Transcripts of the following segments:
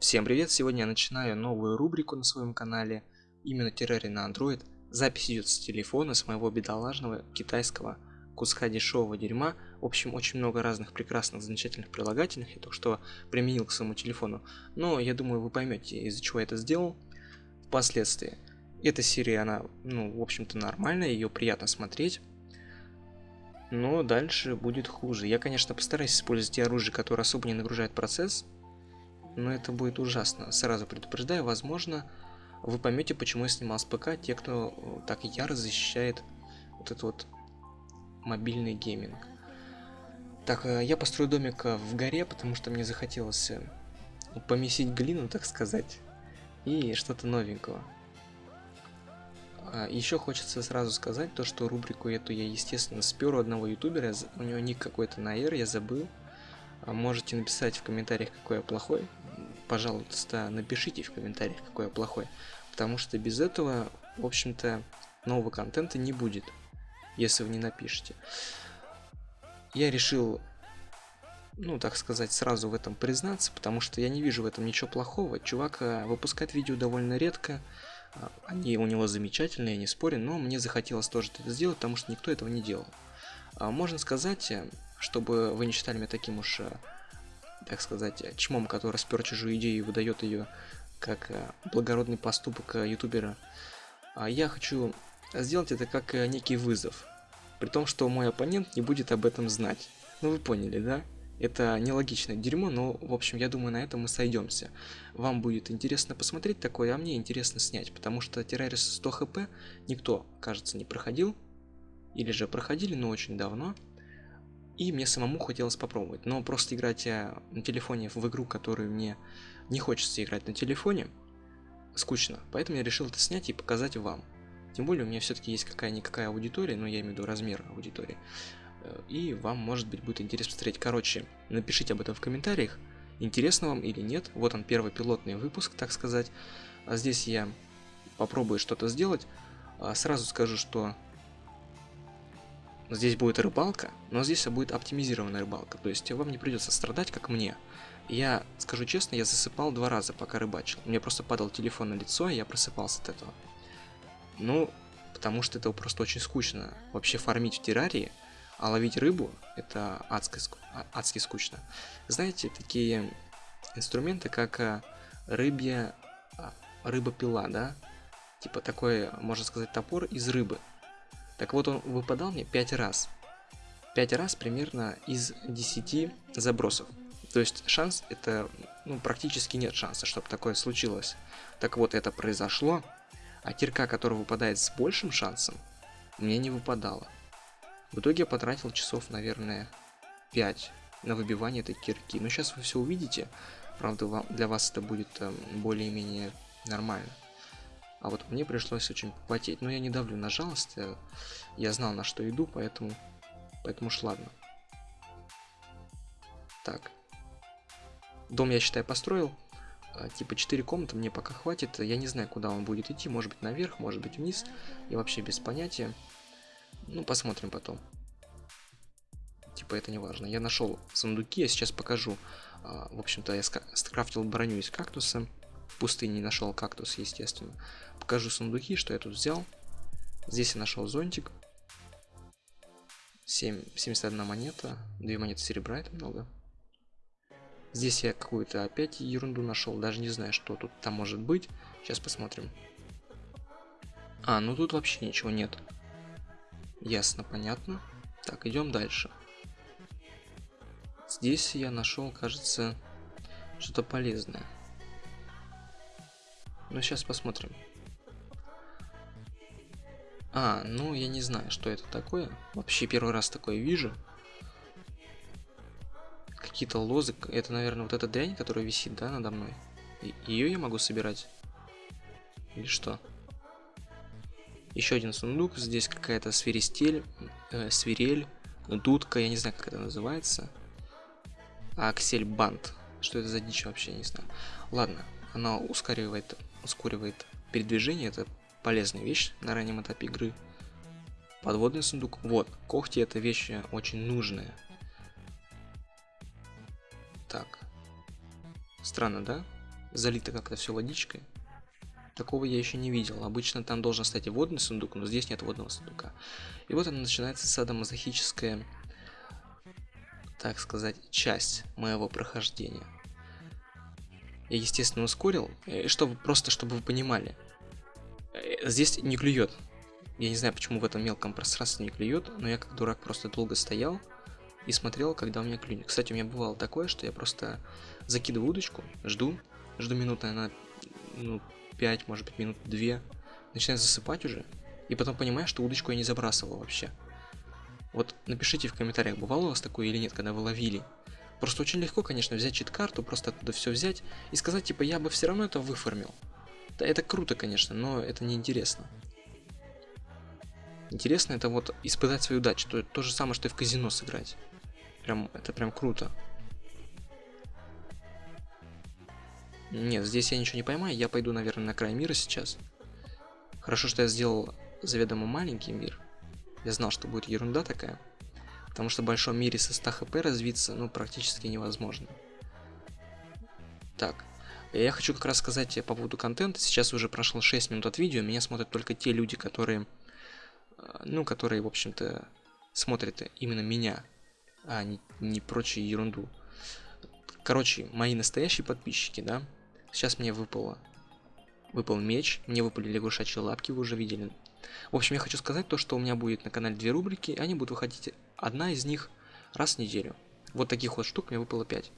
Всем привет! Сегодня я начинаю новую рубрику на своем канале, именно террарий на Android. Запись идет с телефона, с моего бедолажного китайского куска дешевого дерьма. В общем, очень много разных прекрасных, замечательных прилагательных я только что применил к своему телефону. Но я думаю, вы поймете, из-за чего я это сделал впоследствии. Эта серия, она, ну, в общем-то, нормальная, ее приятно смотреть. Но дальше будет хуже. Я, конечно, постараюсь использовать те оружия, которые особо не нагружают процесс, но это будет ужасно. Сразу предупреждаю, возможно, вы поймете, почему я снимал с ПК, те, кто э, так яро защищает вот этот вот мобильный гейминг. Так, э, я построю домик э, в горе, потому что мне захотелось помесить глину, так сказать, и что-то новенького. А, Еще хочется сразу сказать то, что рубрику эту я, естественно, спер у одного ютубера, у него ник какой-то на R, я забыл. А можете написать в комментариях, какой я плохой. Пожалуйста, напишите в комментариях, какой я плохой. Потому что без этого, в общем-то, нового контента не будет, если вы не напишите. Я решил, ну, так сказать, сразу в этом признаться, потому что я не вижу в этом ничего плохого. Чувак выпускает видео довольно редко, а, они у него замечательные, не спорю, но мне захотелось тоже это сделать, потому что никто этого не делал. А, можно сказать, э, чтобы вы не считали меня таким уж, э, так сказать, чмом, который спер чужую идею и выдает ее как э, благородный поступок э, ютубера. А я хочу сделать это как некий вызов, при том, что мой оппонент не будет об этом знать. Ну вы поняли, да? Это нелогичное дерьмо, но, в общем, я думаю, на этом мы сойдемся. Вам будет интересно посмотреть такое, а мне интересно снять, потому что Террарис 100 хп никто, кажется, не проходил. Или же проходили, но очень давно. И мне самому хотелось попробовать. Но просто играть на телефоне в игру, которую мне не хочется играть на телефоне, скучно. Поэтому я решил это снять и показать вам. Тем более у меня все-таки есть какая-никакая аудитория, но я имею в виду размер аудитории. Э, и вам, может быть, будет интересно посмотреть. Короче, напишите об этом в комментариях, интересно вам или нет. Вот он, первый пилотный выпуск, так сказать. А здесь я попробую что-то сделать. А сразу скажу, что Здесь будет рыбалка, но здесь будет оптимизированная рыбалка, то есть вам не придется страдать, как мне. Я, скажу честно, я засыпал два раза, пока рыбачил. Мне просто падал телефон на лицо, и я просыпался от этого. Ну, потому что это просто очень скучно. Вообще фармить в террарии, а ловить рыбу, это адски, а, адски скучно. Знаете, такие инструменты, как э, рыбья, а, рыба-пила, да? Типа такой, можно сказать, топор из рыбы. Так вот, он выпадал мне 5 раз. 5 раз примерно из 10 забросов. То есть шанс это, ну, практически нет шанса, чтобы такое случилось. Так вот, это произошло, а кирка, которая выпадает с большим шансом, мне не выпадала. В итоге я потратил часов, наверное, 5 на выбивание этой кирки. Но сейчас вы все увидите. Правда, для вас это будет э, более-менее нормально. А вот мне пришлось очень попотеть. Но я не давлю на жалость. Э, я знал, на что иду, поэтому... Поэтому уж ладно. Так. Дом, я считаю, построил. А, типа 4 комнаты мне пока хватит. Я не знаю, куда он будет идти. Может быть наверх, может быть вниз. Я вообще без понятия. Ну, посмотрим потом. Типа это не важно. Я нашел сундуки, я сейчас покажу. А, в общем-то, я скрафтил броню из кактуса. В пустыне нашел кактус, естественно. Покажу сундуки, что я тут взял. Здесь я нашел зонтик. 7, 71 монета. 2 монеты серебра, это много. Здесь я какую-то опять ерунду нашел. Даже не знаю, что тут там может быть. Сейчас посмотрим. А, ну тут вообще ничего нет. Ясно, понятно. Так, идем дальше. Здесь я нашел, кажется, что-то полезное. Ну, сейчас посмотрим. А, ну, я не знаю, что это такое. Вообще первый раз такое вижу. Какие-то лозы. Это, наверное, вот эта дрянь, которая висит, да, надо мной. Ее я могу собирать? Или что? Еще один сундук. Здесь какая-то свиристель, э, свирель, дудка. Я не знаю, как это называется. Аксель банд. Что это за дичь вообще, не знаю. Ладно, она ускоривает ускоривает передвижение, это полезная вещь на раннем этапе игры. Подводный сундук. Вот, когти это вещь очень нужная. Так. Странно, да? залито как-то все водичкой. Такого я еще не видел. Обычно там должен стать водный сундук, но здесь нет водного сундука. И вот она начинается садомазохическая, так сказать, часть моего прохождения. Я, естественно, ускорил, э, чтобы просто чтобы вы понимали. Э, здесь не клюет. Я не знаю, почему в этом мелком пространстве не клюет, но я как дурак просто долго стоял и смотрел, когда у меня клюнет. Кстати, у меня бывало такое, что я просто закидываю удочку, жду, жду минуты, она, ну, 5, может быть, минут 2, начинаю засыпать уже, и потом понимаю, что удочку я не забрасывал вообще. Вот напишите в комментариях, бывало у вас такое или нет, когда вы ловили. Просто очень легко, конечно, взять чит-карту, просто оттуда все взять и сказать, типа, я бы все равно это выформил. Да, это круто, конечно, но это не интересно. Интересно это вот испытать свою удачу, то, то же самое, что и в казино сыграть. Прям, это прям круто. Нет, здесь я ничего не поймаю, я пойду, наверное, на край мира сейчас. Хорошо, что я сделал заведомо маленький мир. Я знал, что будет ерунда такая. Потому что в большом мире со 100 хп развиться, ну, практически невозможно. Так, я хочу как раз сказать по поводу контента. Сейчас уже прошло 6 минут от видео, меня смотрят только те люди, которые, э, ну, которые, в общем-то, смотрят именно меня, а не, не прочую ерунду. Короче, мои настоящие подписчики, да, Сейчас мне выпало. Выпал меч, мне выпали лягушачьи лапки, вы уже видели. В общем, я хочу сказать то, что у меня будет на канале две рубрики, они будут выходить, одна из них раз в неделю. Вот таких вот штук мне выпало 5.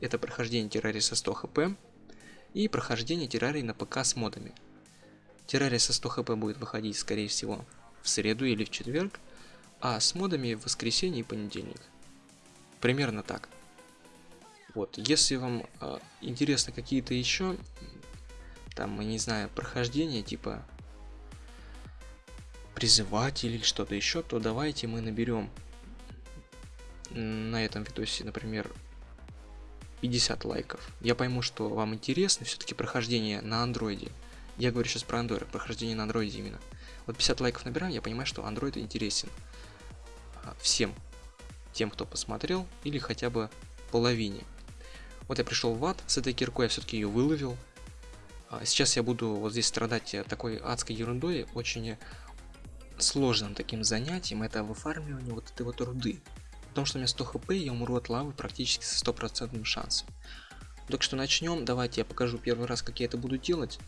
Это прохождение террарии со 100 хп и прохождение террарии на ПК с модами. Террария со 100 хп будет выходить, скорее всего, в среду или в четверг, а с модами в воскресенье и понедельник. Примерно так. Вот, если вам э, интересны какие-то еще, там, не знаю, прохождения, типа призыватель или что-то еще, то давайте мы наберем на этом видосе, например, 50 лайков. Я пойму, что вам интересно все-таки прохождение на андроиде. Я говорю сейчас про андроид, прохождение на андроиде именно. Вот 50 лайков набираем, я понимаю, что андроид интересен а, всем тем, кто посмотрел, или хотя бы половине. Вот я пришел в ад, с этой киркой я все-таки ее выловил. А сейчас я буду вот здесь страдать такой адской ерундой, очень сложным таким занятием, это выфармливание вот этой вот руды. Потому что у меня 100 хп, я умру от лавы практически со стопроцентным шансом. Так что начнем, давайте я покажу первый раз, как я это буду делать.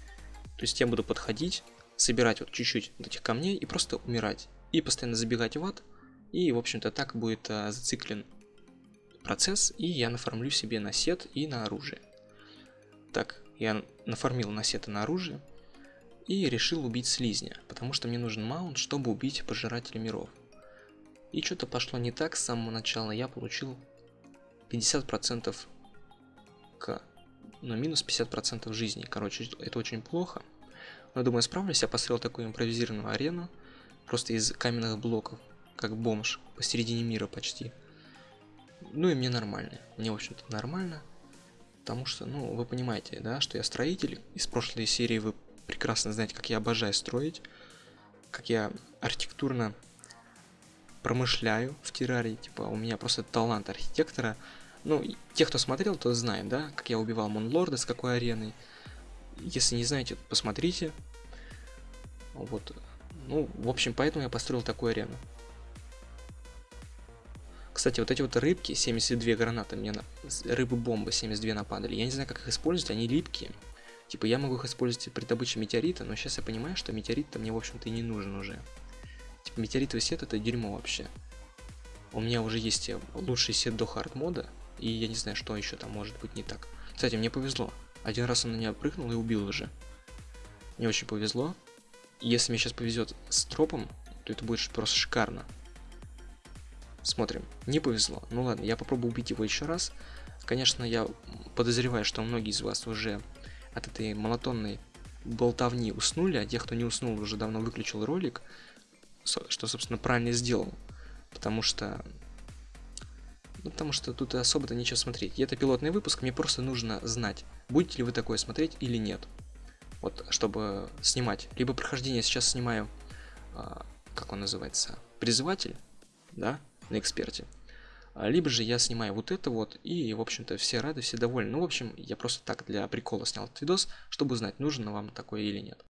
То есть я буду подходить, собирать вот чуть-чуть этих камней и просто умирать. И постоянно забегать в ад. И, в общем-то, так будет а, зациклен процесс, и я нафармлю себе на сет и на оружие. Так, я нафармил на сет и на оружие, и решил убить слизня, потому что мне нужен маунт, чтобы убить пожирателя миров. И что-то пошло не так с самого начала, я получил 50% к, но минус 50% жизни, короче, это очень плохо. Но думаю, справлюсь, я построил такую импровизированную арену, просто из каменных блоков, как бомж, посередине мира почти. Ну и мне нормально. Мне, в общем-то, нормально. Потому что, ну, вы понимаете, да, что я строитель. Из прошлой серии вы прекрасно знаете, как я обожаю строить. Как я архитектурно промышляю в террарии. Типа, у меня просто талант архитектора. Ну, те, кто смотрел, то знает, да, как я убивал Монлорда, с какой ареной. Если не знаете, посмотрите. Вот. Ну, в общем, поэтому я построил такую арену. Кстати, вот эти вот рыбки, 72 гранаты, мне на... рыбы-бомбы 72 нападали. Я не знаю, как их использовать, они липкие. Типа, я могу их использовать при добыче метеорита, но сейчас я понимаю, что метеорит-то мне, в общем-то, и не нужен уже. Типа, метеоритовый сет это дерьмо вообще. У меня уже есть лучший сет до хард мода, и я не знаю, что еще там может быть не так. Кстати, мне повезло. Один раз он на меня прыгнул и убил уже. Мне очень повезло. Если мне сейчас повезет с тропом, то это будет просто шикарно. Смотрим. Не повезло. Ну ладно, я попробую убить его еще раз. Конечно, я подозреваю, что многие из вас уже от этой монотонной болтовни уснули, а тех, кто не уснул, уже давно выключил ролик, что, собственно, правильно сделал. Потому что... Ну, потому что тут особо-то нечего смотреть. И это пилотный выпуск, мне просто нужно знать, будете ли вы такое смотреть или нет. Вот, чтобы снимать. Либо прохождение сейчас снимаю, а, как он называется, призыватель, да, на эксперте. А, либо же я снимаю вот это вот, и, в общем-то, все рады, все довольны. Ну, в общем, я просто так для прикола снял этот видос, чтобы узнать, нужен вам такой или нет.